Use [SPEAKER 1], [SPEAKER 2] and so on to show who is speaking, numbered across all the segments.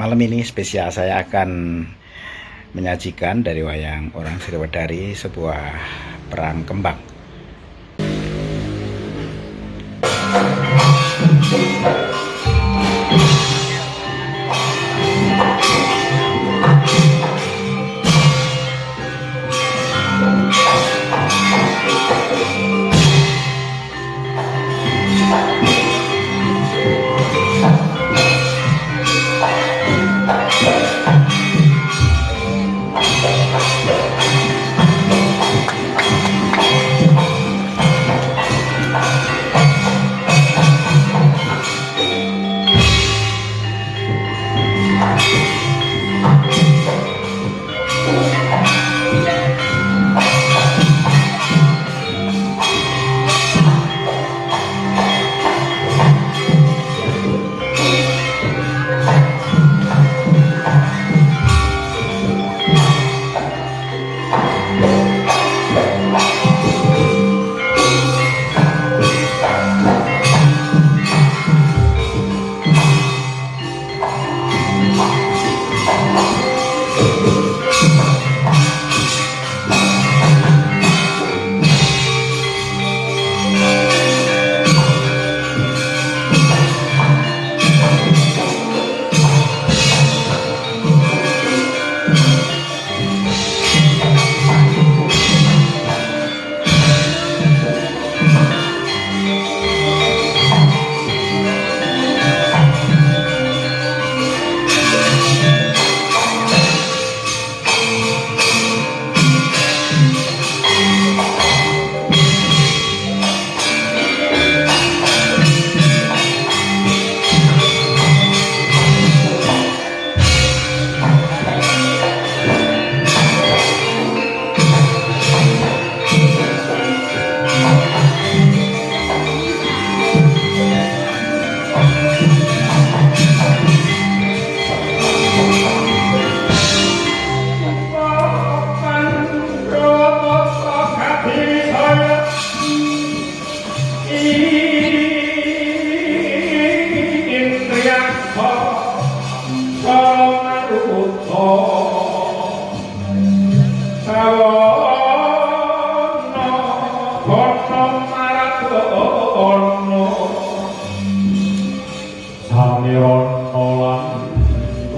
[SPEAKER 1] Malam ini spesial saya akan menyajikan dari wayang orang Sriwedari sebuah perang kembang.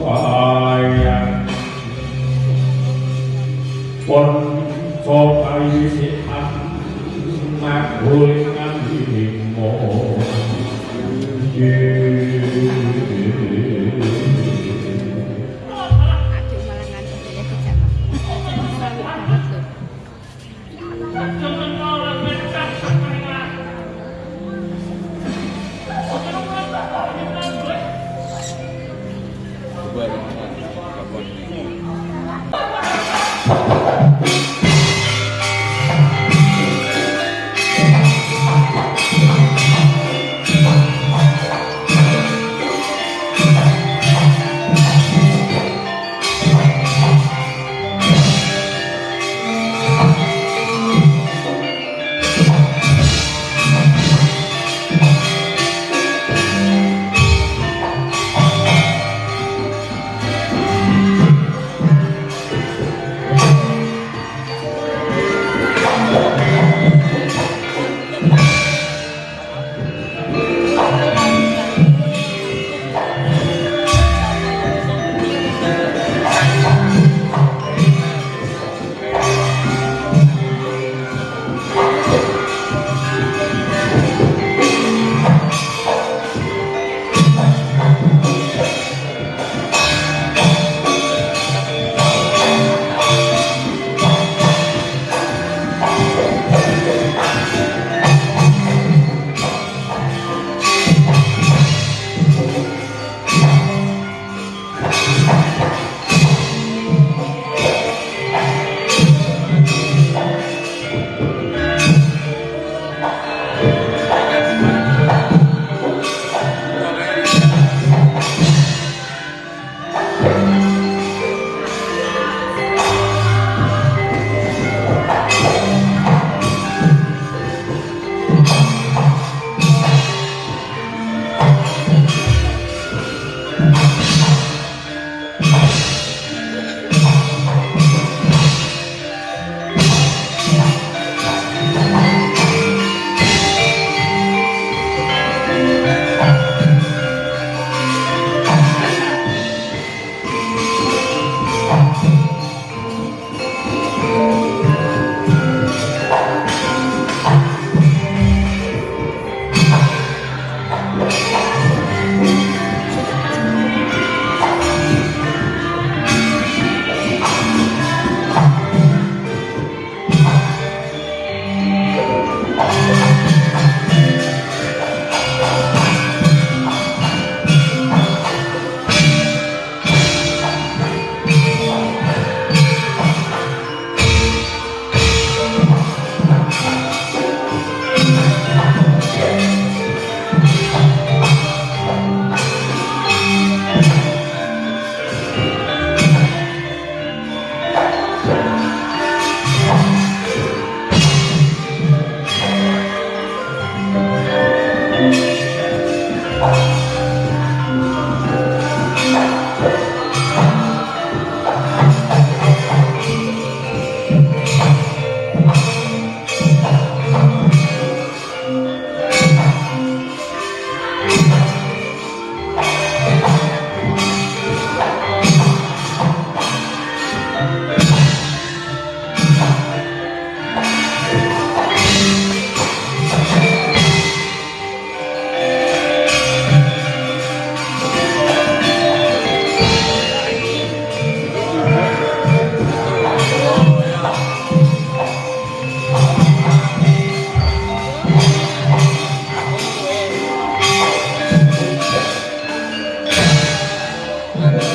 [SPEAKER 2] hoài quân cho tay sẽ thắng mang vui ngăn hiểm mộ yeah.